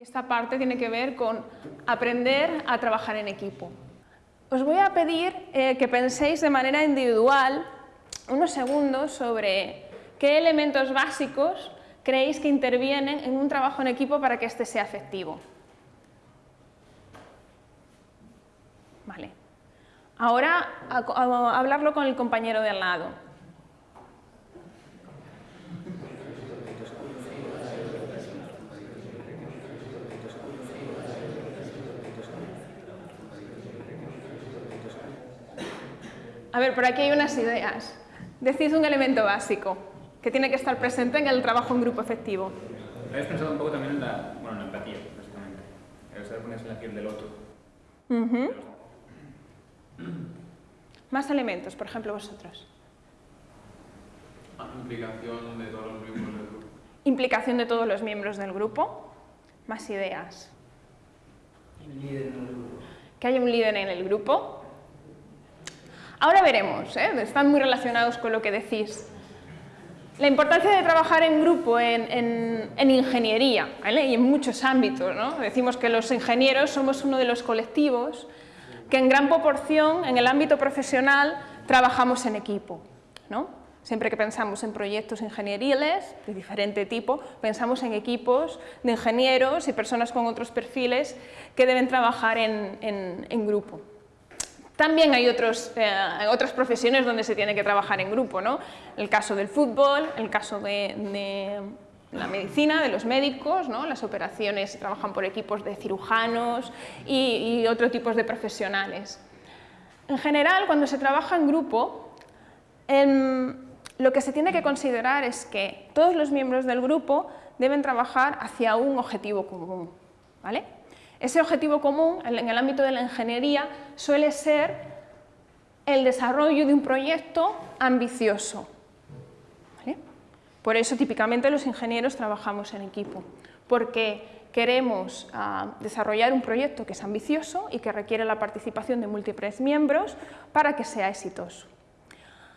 Esta parte tiene que ver con aprender a trabajar en equipo. Os voy a pedir eh, que penséis de manera individual unos segundos sobre qué elementos básicos creéis que intervienen en un trabajo en equipo para que éste sea efectivo. Vale. Ahora hablarlo con el compañero de al lado. A ver, por aquí hay unas ideas. Decís un elemento básico que tiene que estar presente en el trabajo en grupo efectivo. Habéis pensado un poco también en la, bueno, en la empatía, básicamente. El saber ponerse en la piel del otro. Uh Más elementos, por ejemplo, vosotros. Implicación de todos los miembros del grupo. Implicación de todos los miembros del grupo. Más ideas. Que haya un líder en el grupo. Ahora veremos, ¿eh? están muy relacionados con lo que decís. La importancia de trabajar en grupo en, ingeniería y en muchos ámbitos. ¿no? Decimos que los ingenieros somos uno de los colectivos que en gran proporción en el ámbito profesional trabajamos en equipo. ¿no? Siempre que pensamos en proyectos ingenieriles de diferente tipo, pensamos en equipos de ingenieros y personas con otros perfiles que deben trabajar en grupo. También hay otros, eh, otras profesiones donde se tiene que trabajar en grupo, ¿no? El caso del fútbol, el caso de, la medicina, de los médicos, ¿no? las operaciones trabajan por equipos de cirujanos y, y otros tipos de profesionales. En general, cuando se trabaja en grupo, em, lo que se tiene que considerar es que todos los miembros del grupo deben trabajar hacia un objetivo común. ¿vale? Ese objetivo común en el ámbito de la ingeniería suele ser el desarrollo de un proyecto ambicioso. Por eso típicamente los ingenieros trabajamos en equipo, porque queremos ah, desarrollar un proyecto que es ambicioso y que requiere la participación de múltiples miembros para que sea exitoso.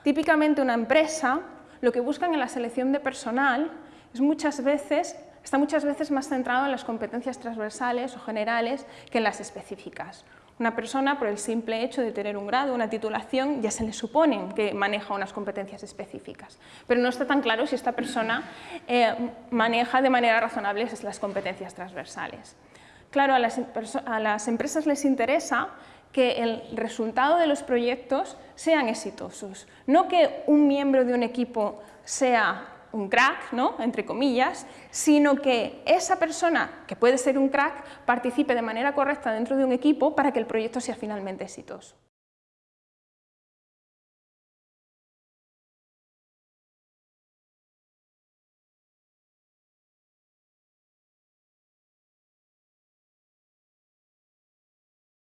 Típicamente una empresa lo que buscan en la selección de personal es muchas veces está muchas veces más centrado en las competencias transversales o generales que en las específicas. Una persona, por el simple hecho de tener un grado, una titulación, ya se le supone que maneja unas competencias específicas, pero no está tan claro si esta persona eh, maneja de manera razonable las competencias transversales. Claro, a las, a las empresas les interesa que el resultado de los proyectos sean exitosos, no que un miembro de un equipo sea un crack, ¿no? entre comillas, sino que esa persona, que puede ser un crack, participe de manera correcta dentro de un equipo para que el proyecto sea finalmente exitoso.